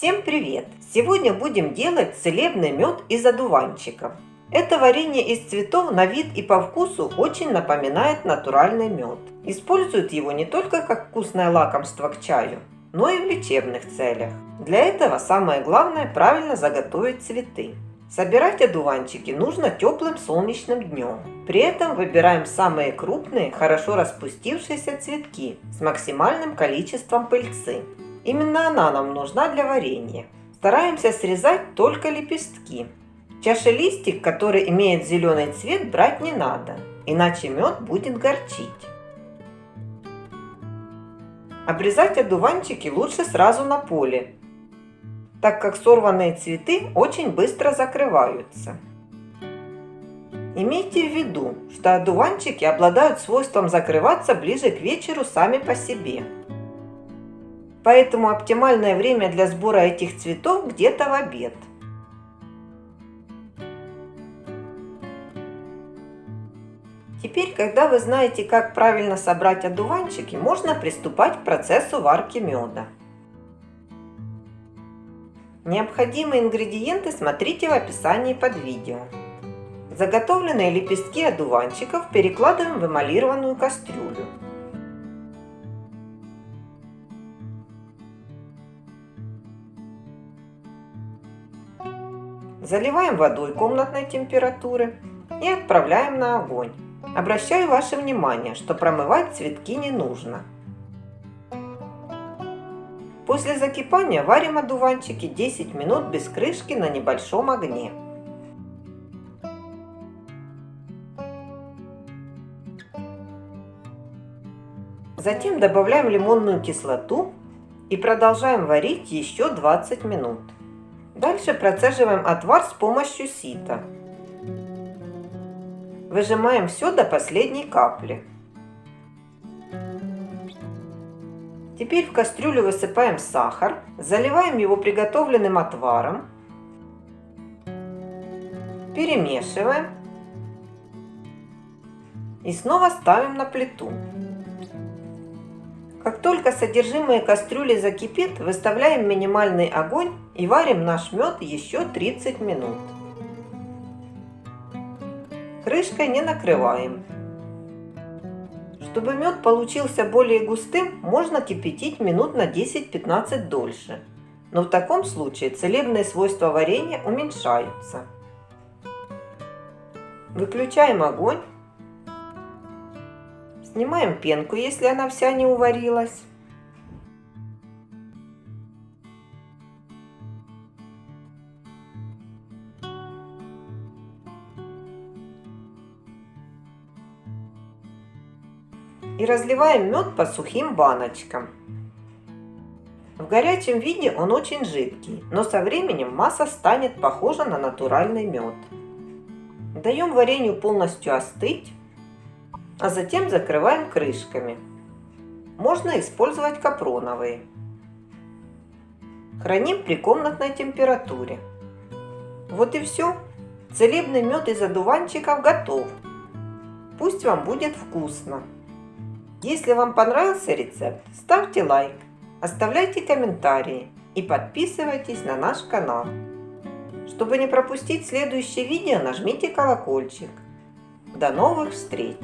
Всем привет! Сегодня будем делать целебный мед из одуванчиков. Это варенье из цветов на вид и по вкусу очень напоминает натуральный мед. Используют его не только как вкусное лакомство к чаю, но и в лечебных целях. Для этого самое главное правильно заготовить цветы. Собирать одуванчики нужно теплым солнечным днем. При этом выбираем самые крупные, хорошо распустившиеся цветки с максимальным количеством пыльцы. Именно она нам нужна для варенья. Стараемся срезать только лепестки. Чашелистик, который имеет зеленый цвет, брать не надо, иначе мед будет горчить. Обрезать одуванчики лучше сразу на поле, так как сорванные цветы очень быстро закрываются. Имейте в виду, что одуванчики обладают свойством закрываться ближе к вечеру сами по себе. Поэтому оптимальное время для сбора этих цветов где-то в обед. Теперь, когда вы знаете, как правильно собрать одуванчики, можно приступать к процессу варки меда. Необходимые ингредиенты смотрите в описании под видео. Заготовленные лепестки одуванчиков перекладываем в эмалированную кастрюлю. Заливаем водой комнатной температуры и отправляем на огонь. Обращаю ваше внимание, что промывать цветки не нужно. После закипания варим одуванчики 10 минут без крышки на небольшом огне. Затем добавляем лимонную кислоту и продолжаем варить еще 20 минут. Дальше процеживаем отвар с помощью сита. Выжимаем все до последней капли. Теперь в кастрюлю высыпаем сахар, заливаем его приготовленным отваром, перемешиваем и снова ставим на плиту. Как только содержимое кастрюли закипит, выставляем минимальный огонь и варим наш мед еще 30 минут. Крышкой не накрываем. Чтобы мед получился более густым, можно кипятить минут на 10-15 дольше. Но в таком случае целебные свойства варенья уменьшаются. Выключаем огонь Снимаем пенку, если она вся не уварилась. И разливаем мед по сухим баночкам. В горячем виде он очень жидкий, но со временем масса станет похожа на натуральный мед. Даем варенью полностью остыть а затем закрываем крышками. Можно использовать капроновые. Храним при комнатной температуре. Вот и все. Целебный мед из одуванчиков готов. Пусть вам будет вкусно. Если вам понравился рецепт, ставьте лайк, оставляйте комментарии и подписывайтесь на наш канал. Чтобы не пропустить следующее видео, нажмите колокольчик. До новых встреч!